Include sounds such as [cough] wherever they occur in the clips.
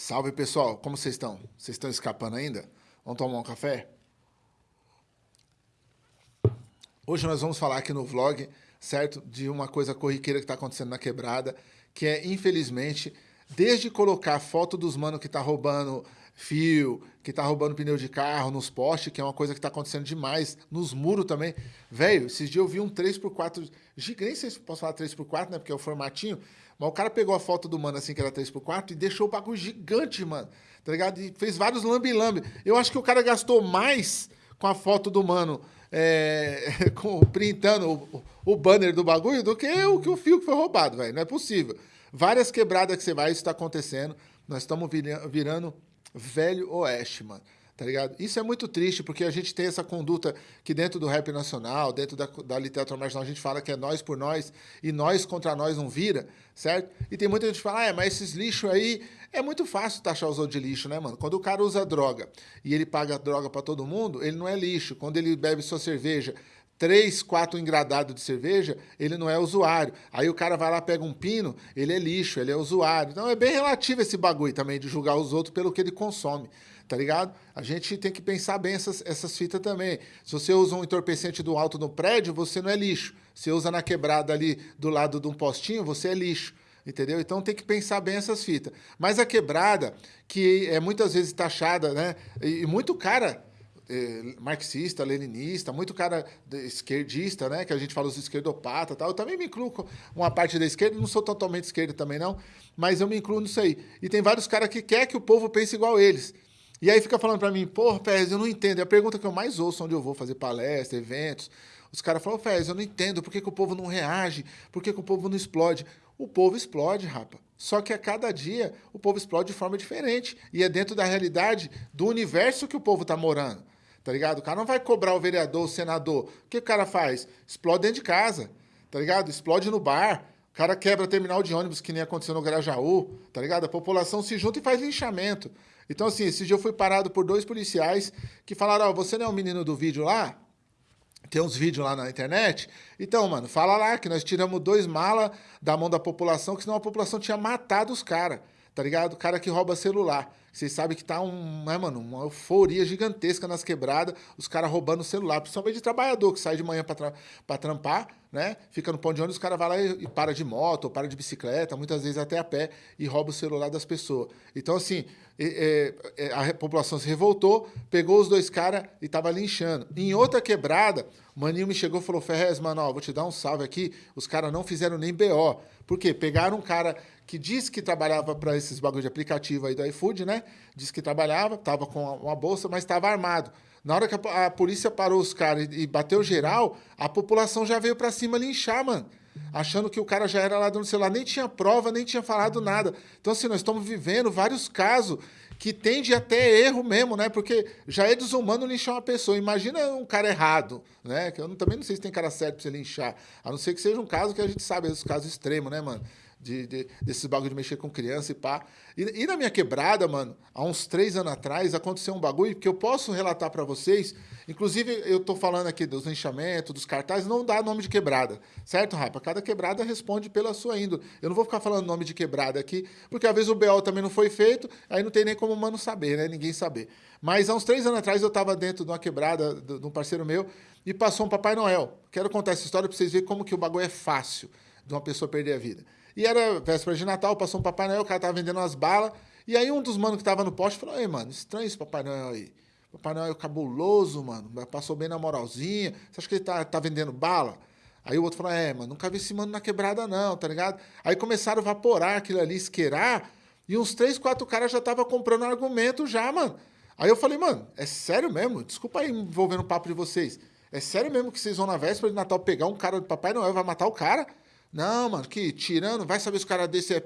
Salve pessoal, como vocês estão? Vocês estão escapando ainda? Vamos tomar um café? Hoje nós vamos falar aqui no vlog, certo? De uma coisa corriqueira que está acontecendo na quebrada, que é, infelizmente, desde colocar foto dos manos que tá roubando fio, que tá roubando pneu de carro nos postes, que é uma coisa que tá acontecendo demais, nos muros também. Velho, esses dias eu vi um 3x4, nem sei se posso falar 3x4, né, porque é o formatinho, mas o cara pegou a foto do mano assim, que era 3x4, e deixou o bagulho gigante, mano, tá ligado? E fez vários lambi-lambi. Eu acho que o cara gastou mais com a foto do mano, é, [laughs] com, printando o, o, banner do bagulho, do que o, que o fio que foi roubado, velho. Não é possível. Várias quebradas que você vai, isso tá acontecendo. Nós estamos virando velho oeste, mano. Tá ligado? Isso é muito triste, porque a gente tem essa conduta que dentro do rap nacional, dentro da, da literatura marginal, a gente fala que é nós por nós, e nós contra nós não vira, certo? E tem muita gente que fala, ah, é, mas esses lixos aí, é muito fácil taxar os outros de lixo, né, mano? Quando o cara usa droga e ele paga droga para todo mundo, ele não é lixo. Quando ele bebe sua cerveja três, quatro engradados de cerveja, ele não é usuário. Aí o cara vai lá, pega um pino, ele é lixo, ele é usuário. Então é bem relativo esse bagulho também de julgar os outros pelo que ele consome, tá ligado? A gente tem que pensar bem essas, essas fitas também. Se você usa um entorpecente do alto no prédio, você não é lixo. Se usa na quebrada ali do lado de um postinho, você é lixo. Entendeu? Então tem que pensar bem essas fitas. Mas a quebrada, que é muitas vezes taxada, né? E muito cara eh, marxista, leninista, muito cara esquerdista, né? Que a gente fala os esquerdopatas tal. Eu também me incluo com uma parte da esquerda, não sou totalmente esquerda também não, mas eu me incluo nisso aí. E tem vários caras que quer que o povo pense igual eles. E aí fica falando para mim, porra, Pérez, eu não entendo. É a pergunta que eu mais ouço onde eu vou fazer palestra, eventos. Os caras falam, Pérez, eu não entendo por que, que o povo não reage, por que, que o povo não explode. O povo explode, rapa. Só que a cada dia o povo explode de forma diferente. E é dentro da realidade do universo que o povo está morando tá ligado? O cara não vai cobrar o vereador, o senador. O que o cara faz? Explode dentro de casa, tá ligado? Explode no bar. O cara quebra terminal de ônibus, que nem aconteceu no Grajaú, tá ligado? A população se junta e faz linchamento. Então, assim, esse dia eu fui parado por dois policiais que falaram, ó, oh, você não é o menino do vídeo lá? Tem uns vídeos lá na internet. Então, mano, fala lá que nós tiramos dois malas da mão da população, que senão a população tinha matado os caras tá ligado? O cara que rouba celular. Vocês sabem que tá um, né, mano, uma euforia gigantesca nas quebradas, os caras roubando celular, principalmente de trabalhador que sai de manhã para tra trampar, né? Fica no pão de ônibus, o cara vai lá e, e, para de moto, ou para de bicicleta, muitas vezes até a pé, e rouba o celular das pessoas. Então, assim, é, a população se revoltou, pegou os dois caras e tava linchando. Em outra quebrada, o maninho me chegou e falou: Ferrez, mano, ó, vou te dar um salve aqui. Os caras não fizeram nem BO. Por quê? Pegaram um cara que disse que trabalhava para esses bagulho de aplicativo aí do iFood, né? Disse que trabalhava, estava com uma bolsa, mas estava armado. Na hora que a, a polícia parou os caras e, e, bateu geral, a população já veio para cima linchar, mano. Achando que o cara já era lá no celular, nem tinha prova, nem tinha falado nada. Então, assim, nós estamos vivendo vários casos que tende até erro mesmo, né? Porque já é desumano linchar uma pessoa. Imagina um cara errado, né? Que eu também não sei se tem cara certo para você linchar. A não ser que seja um caso que a gente sabe, os casos extremos, né, mano? De, de, desses bagulho de mexer com criança e pá. E, e, na minha quebrada, mano, há uns três anos atrás, aconteceu um bagulho que eu posso relatar para vocês. Inclusive, eu tô falando aqui dos linchamentos, dos cartazes, não dá nome de quebrada, certo, Rapa? Cada quebrada responde pela sua índole. Eu não vou ficar falando nome de quebrada aqui, porque às vezes o BO também não foi feito, aí não tem nem como o mano saber, né? Ninguém saber. Mas há uns três anos atrás eu tava dentro de uma quebrada de um parceiro meu e passou um Papai Noel. Quero contar essa história para vocês verem como que o bagulho é fácil de uma pessoa perder a vida. E era véspera de Natal, passou um Papai Noel, o cara tava vendendo umas balas. E aí um dos manos que tava no poste falou, ei, mano, estranho esse Papai Noel aí. Papai Noel é cabuloso, mano. Passou bem na moralzinha. Você acha que ele tá, tá vendendo bala? Aí o outro falou, é, mano, nunca vi esse mano na quebrada, não, tá ligado? Aí começaram a evaporar aquilo ali, isqueirar, e uns três, quatro caras já tava comprando argumento já, mano. Aí eu falei, mano, é sério mesmo? Desculpa aí envolvendo o papo de vocês. É sério mesmo que vocês vão na véspera de Natal pegar um cara do Papai Noel e vai matar o cara? Não, mano, que tirando, vai saber se o cara desse é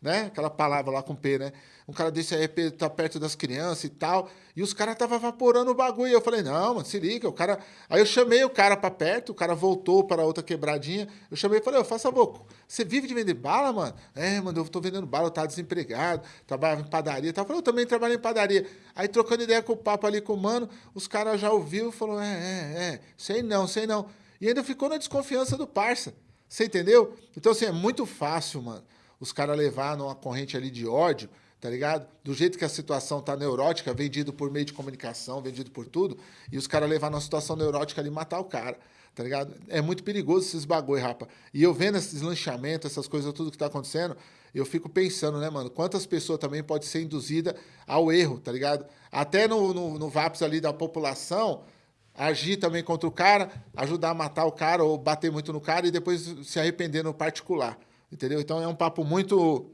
né? Aquela palavra lá com P, né? Um cara desse é P, tá perto das crianças e tal. E os caras estavam evaporando o bagulho. Eu falei, não, mano, se liga. O cara... Aí eu chamei o cara para perto, o cara voltou para outra quebradinha. Eu chamei e falei, eu faça boco. Você vive de vender bala, mano? É, mano, eu tô vendendo bala, eu tava desempregado, trabalhava em padaria. Tava falando, eu também trabalho em padaria. Aí trocando ideia com o papo ali com o mano, os caras já ouviu e falou, é, é, é, sei não, sei não. E ainda ficou na desconfiança do parça. Você entendeu? Então, assim, é muito fácil, mano. os caras levar numa corrente ali de ódio, tá ligado? Do jeito que a situação tá neurótica, vendido por meio de comunicação, vendido por tudo, e os caras levar numa situação neurótica ali e matar o cara, tá ligado? É muito perigoso esses bagulho, rapa. E eu vendo esses lanchamentos, essas coisas, tudo que tá acontecendo, eu fico pensando, né, mano, quantas pessoas também pode ser induzida ao erro, tá ligado? Até no, no, no VAPS ali da população, agir também contra o cara, ajudar a matar o cara ou bater muito no cara e depois se arrepender no particular, entendeu? Então é um papo muito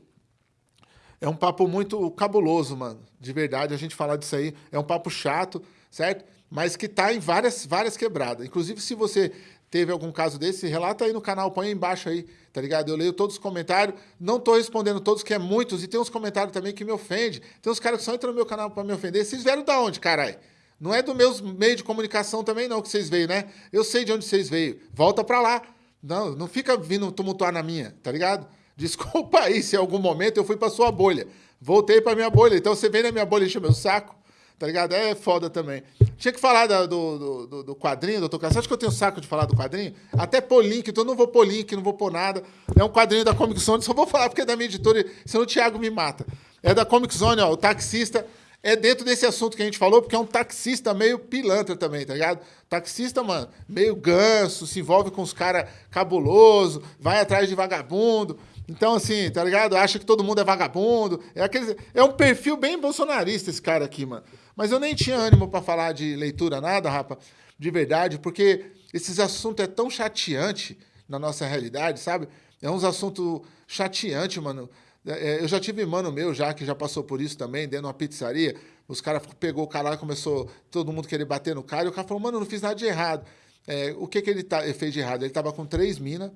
é um papo muito cabuloso, mano. De verdade, a gente falar disso aí é um papo chato, certo? Mas que tá em várias várias quebradas. Inclusive, se você teve algum caso desse, relata aí no canal, põe aí embaixo aí, tá ligado? Eu leio todos os comentários, não tô respondendo todos, que é muitos, e tem uns comentários também que me ofendem. Tem uns caras que só entram no meu canal para me ofender. Vocês vieram da onde, caralho? Não é do meus meio de comunicação também, não, que vocês veio, né? Eu sei de onde vocês veio. Volta pra lá. Não, não fica vindo tumultuar na minha, tá ligado? [laughs] Desculpa aí se em algum momento eu fui pra sua bolha. Voltei pra minha bolha. Então você vem na minha bolha e enche meu saco, tá ligado? É foda também. Tinha que falar do, do, do, do quadrinho, doutor Castro. Acho que eu tenho saco de falar do quadrinho? Até pôr link, então eu não vou pôr link, não vou pôr nada. É um quadrinho da Comic Zone, [laughs] só vou falar porque é da minha editora, senão o Thiago me mata. É da Comic Zone, ó, o taxista é dentro desse assunto que a gente falou, porque é um taxista meio pilantra também, tá ligado? Taxista, mano, meio ganso, se envolve com os caras cabuloso, vai atrás de vagabundo. Então, assim, tá ligado? Acha que todo mundo é vagabundo. É, aquele, é um perfil bem bolsonarista esse cara aqui, mano. Mas eu nem tinha ânimo para falar de leitura, nada, rapa, de verdade, porque esses assuntos é tão chateante na nossa realidade, sabe? É uns assuntos chateantes, mano. É, é, eu já tive mano meu já que já passou por isso também, dentro de uma pizzaria. Os caras pegou o cara lá começou todo mundo querer bater no cara. E o cara falou, mano, eu não fiz nada de errado. É, o que, que ele, tá, ele fez de errado? Ele tava com três minas,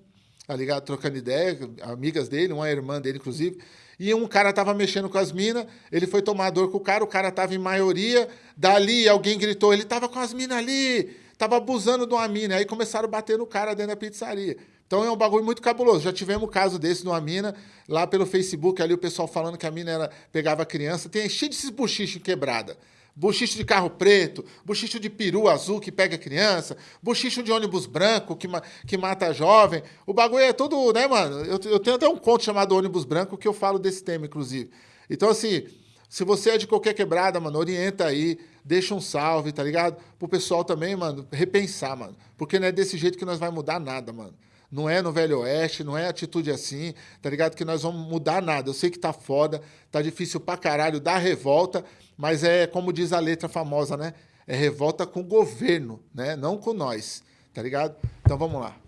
tá ligado? Trocando ideia, amigas dele, uma irmã dele, inclusive. E um cara tava mexendo com as minas, ele foi tomar dor com o cara, o cara tava em maioria. Dali alguém gritou, ele tava com as minas ali, tava abusando de uma mina. Aí começaram a bater no cara dentro da pizzaria. Então é um bagulho muito cabuloso. Já tivemos um caso desse numa mina, lá pelo Facebook, ali o pessoal falando que a mina era, pegava criança. Tem cheio desses buchichos quebrada. Buchicho de carro preto, buchicho de peru azul que pega criança, buchicho de ônibus branco que, que mata jovem. O bagulho é todo, né, mano? Eu, eu tenho até um conto chamado Ônibus Branco que eu falo desse tema, inclusive. Então, assim, se você é de qualquer quebrada, mano, orienta aí, deixa um salve, tá ligado? Pro pessoal também, mano, repensar, mano. Porque não é desse jeito que nós vai mudar nada, mano. Não é no Velho Oeste, não é atitude assim, tá ligado? Que nós vamos mudar nada. Eu sei que tá foda, tá difícil pra caralho, dá revolta, mas é como diz a letra famosa, né? É revolta com o governo, né? Não com nós, tá ligado? Então vamos lá.